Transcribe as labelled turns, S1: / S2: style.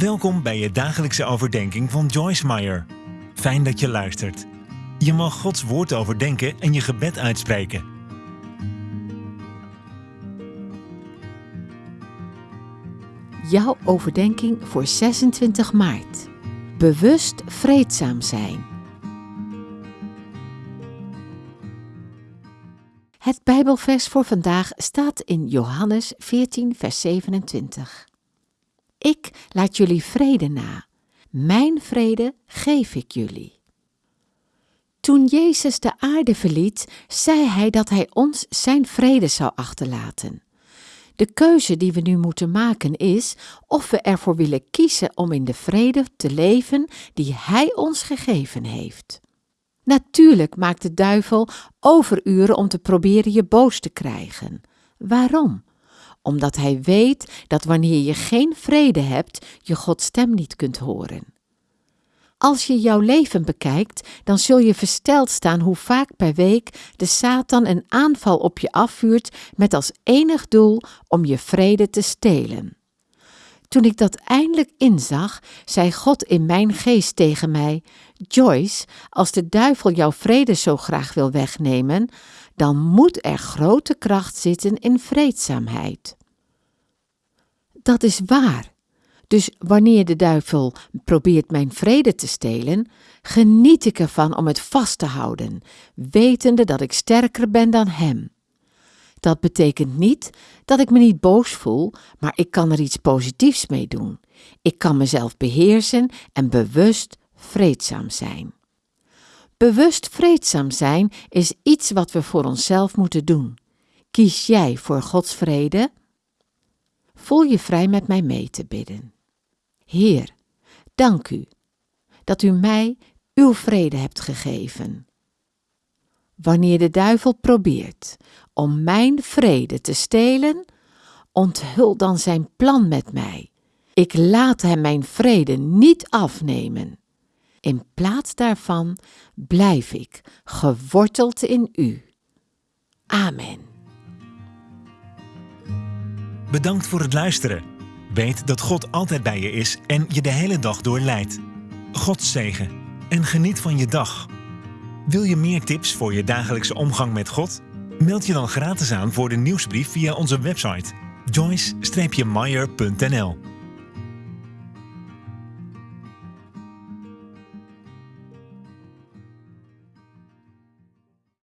S1: Welkom bij je dagelijkse overdenking van Joyce Meyer. Fijn dat je luistert. Je mag Gods woord overdenken en je gebed uitspreken.
S2: Jouw overdenking voor 26 maart. Bewust vreedzaam zijn. Het Bijbelvers voor vandaag staat in Johannes 14, vers 27. Ik laat jullie vrede na. Mijn vrede geef ik jullie. Toen Jezus de aarde verliet, zei hij dat hij ons zijn vrede zou achterlaten. De keuze die we nu moeten maken is of we ervoor willen kiezen om in de vrede te leven die Hij ons gegeven heeft. Natuurlijk maakt de duivel overuren om te proberen je boos te krijgen. Waarom? Omdat hij weet dat wanneer je geen vrede hebt, je Gods stem niet kunt horen. Als je jouw leven bekijkt, dan zul je versteld staan hoe vaak per week de Satan een aanval op je afvuurt met als enig doel om je vrede te stelen. Toen ik dat eindelijk inzag, zei God in mijn geest tegen mij: Joyce, als de duivel jouw vrede zo graag wil wegnemen, dan moet er grote kracht zitten in vreedzaamheid. Dat is waar. Dus wanneer de duivel probeert mijn vrede te stelen, geniet ik ervan om het vast te houden, wetende dat ik sterker ben dan hem. Dat betekent niet dat ik me niet boos voel, maar ik kan er iets positiefs mee doen. Ik kan mezelf beheersen en bewust vreedzaam zijn. Bewust vreedzaam zijn is iets wat we voor onszelf moeten doen. Kies jij voor Gods vrede? Voel je vrij met mij mee te bidden. Heer, dank u dat u mij uw vrede hebt gegeven. Wanneer de duivel probeert om mijn vrede te stelen, onthul dan zijn plan met mij. Ik laat hem mijn vrede niet afnemen. In plaats daarvan blijf ik geworteld in u. Amen.
S1: Bedankt voor het luisteren. Weet dat God altijd bij je is en je de hele dag door leidt. God zegen en geniet van je dag. Wil je meer tips voor je dagelijkse omgang met God? Meld je dan gratis aan voor de nieuwsbrief via onze website joyce-meyer.nl